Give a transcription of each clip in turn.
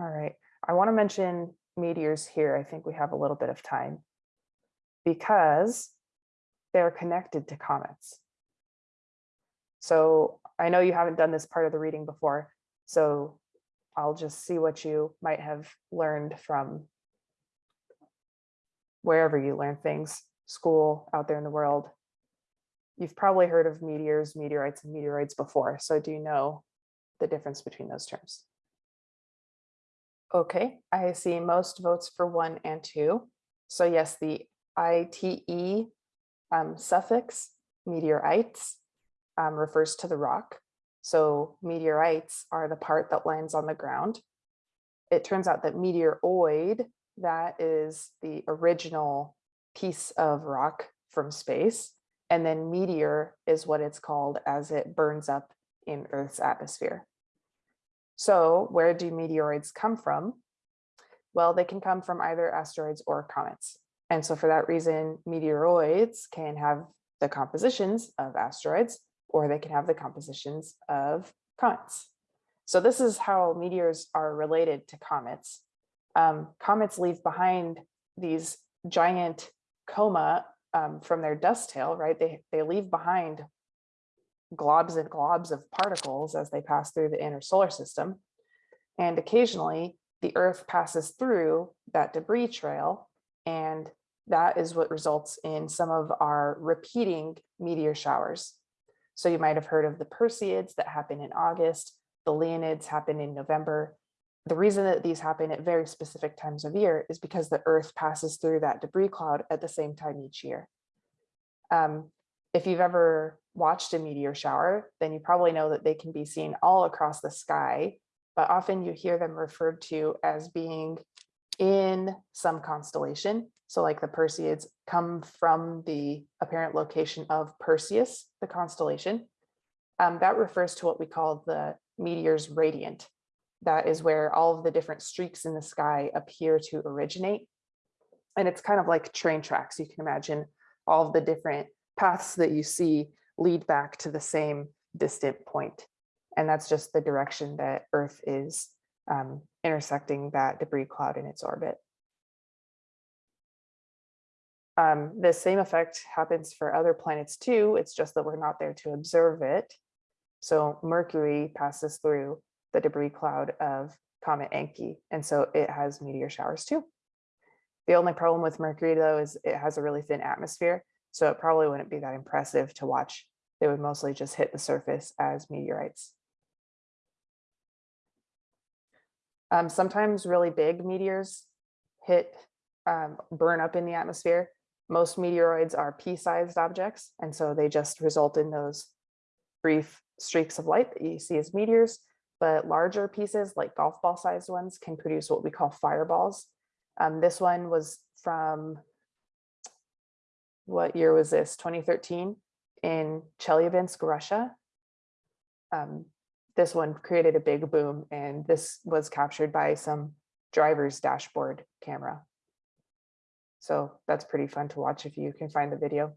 All right, I want to mention meteors here. I think we have a little bit of time because they're connected to comets. So I know you haven't done this part of the reading before, so I'll just see what you might have learned from wherever you learn things, school, out there in the world. You've probably heard of meteors, meteorites, and meteoroids before, so do you know the difference between those terms? Okay, I see most votes for one and two. So yes, the ITE um, suffix, meteorites, um, refers to the rock. So meteorites are the part that lands on the ground. It turns out that meteoroid, that is the original piece of rock from space. And then meteor is what it's called as it burns up in Earth's atmosphere. So where do meteoroids come from? Well, they can come from either asteroids or comets. And so for that reason, meteoroids can have the compositions of asteroids, or they can have the compositions of comets. So this is how meteors are related to comets. Um, comets leave behind these giant coma um, from their dust tail, right? They, they leave behind globs and globs of particles as they pass through the inner solar system. And occasionally the earth passes through that debris trail and that is what results in some of our repeating meteor showers. So you might have heard of the Perseids that happen in August, the Leonids happen in November. The reason that these happen at very specific times of year is because the earth passes through that debris cloud at the same time each year. Um, if you've ever watched a meteor shower, then you probably know that they can be seen all across the sky, but often you hear them referred to as being in some constellation. So like the Perseids come from the apparent location of Perseus, the constellation. Um, that refers to what we call the meteor's radiant. That is where all of the different streaks in the sky appear to originate. And it's kind of like train tracks. You can imagine all of the different paths that you see lead back to the same distant point. And that's just the direction that Earth is um, intersecting that debris cloud in its orbit. Um, the same effect happens for other planets too. It's just that we're not there to observe it. So Mercury passes through the debris cloud of Comet Encke, and so it has meteor showers too. The only problem with Mercury though is it has a really thin atmosphere, so it probably wouldn't be that impressive to watch. They would mostly just hit the surface as meteorites. Um, sometimes really big meteors hit, um, burn up in the atmosphere. Most meteoroids are pea-sized objects, and so they just result in those brief streaks of light that you see as meteors. But larger pieces, like golf ball sized ones, can produce what we call fireballs. Um, this one was from, what year was this? 2013 in Chelyabinsk, Russia. Um, this one created a big boom and this was captured by some driver's dashboard camera. So that's pretty fun to watch if you can find the video.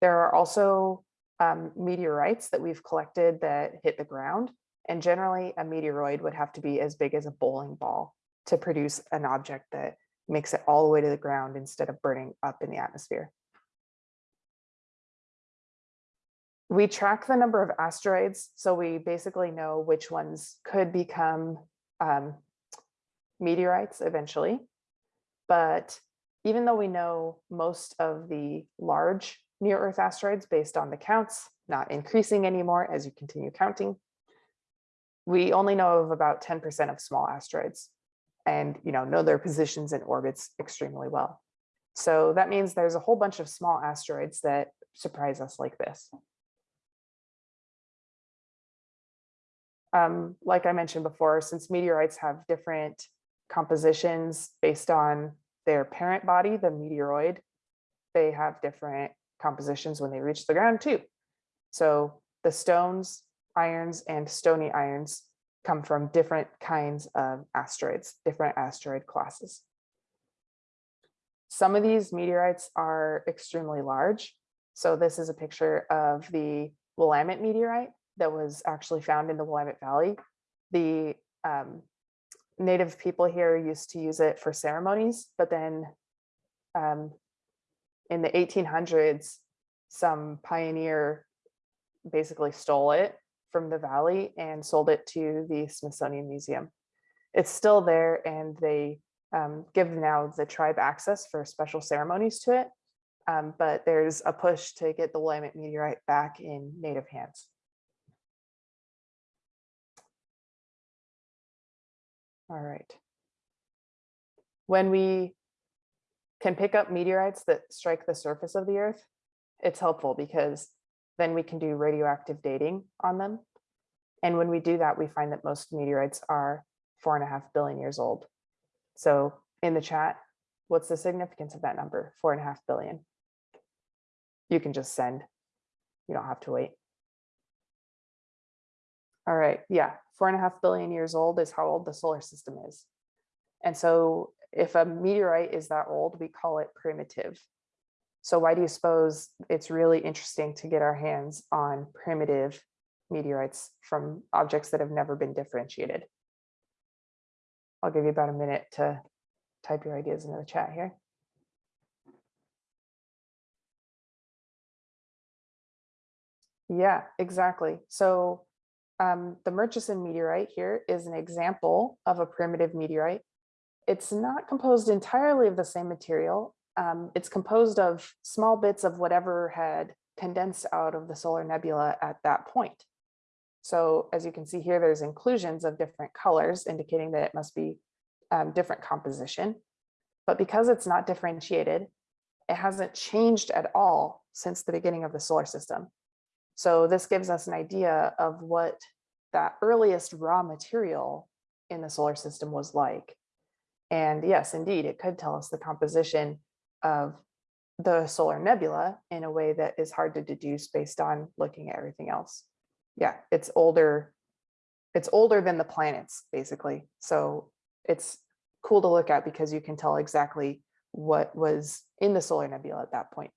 There are also um, meteorites that we've collected that hit the ground. And generally a meteoroid would have to be as big as a bowling ball to produce an object that makes it all the way to the ground instead of burning up in the atmosphere. We track the number of asteroids, so we basically know which ones could become um, meteorites eventually. But even though we know most of the large near Earth asteroids based on the counts, not increasing anymore as you continue counting, we only know of about 10% of small asteroids and you know know their positions and orbits extremely well. So that means there's a whole bunch of small asteroids that surprise us like this. Um, like I mentioned before, since meteorites have different compositions based on their parent body, the meteoroid, they have different compositions when they reach the ground too. So the stones, irons, and stony irons come from different kinds of asteroids, different asteroid classes. Some of these meteorites are extremely large. So this is a picture of the Willamette meteorite that was actually found in the Willamette Valley. The um, native people here used to use it for ceremonies, but then um, in the 1800s, some pioneer basically stole it from the valley and sold it to the Smithsonian Museum. It's still there and they um, give now the tribe access for special ceremonies to it. Um, but there's a push to get the Willamette meteorite back in native hands. All right. When we can pick up meteorites that strike the surface of the earth, it's helpful because then we can do radioactive dating on them. And when we do that, we find that most meteorites are four and a half billion years old. So in the chat, what's the significance of that number? Four and a half billion. You can just send. You don't have to wait. All right, yeah, four and a half billion years old is how old the solar system is. And so if a meteorite is that old, we call it primitive. So why do you suppose it's really interesting to get our hands on primitive meteorites from objects that have never been differentiated? I'll give you about a minute to type your ideas into the chat here. Yeah, exactly. So um, the Murchison meteorite here is an example of a primitive meteorite. It's not composed entirely of the same material. Um, it's composed of small bits of whatever had condensed out of the solar nebula at that point. So as you can see here, there's inclusions of different colors indicating that it must be um, different composition. But because it's not differentiated, it hasn't changed at all since the beginning of the solar system. So this gives us an idea of what that earliest raw material in the solar system was like. And yes, indeed, it could tell us the composition of the solar nebula in a way that is hard to deduce based on looking at everything else. Yeah, it's older. It's older than the planets, basically. So it's cool to look at because you can tell exactly what was in the solar nebula at that point.